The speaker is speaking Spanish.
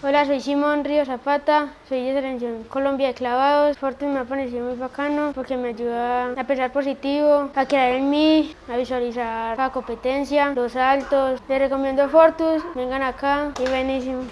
Hola, soy Simón Río Zapata, soy de Selección Colombia de Clavados. Fortus me ha parecido muy bacano porque me ayuda a pensar positivo, a crear en mí, a visualizar la competencia, los saltos. Les recomiendo Fortus, vengan acá y buenísimo.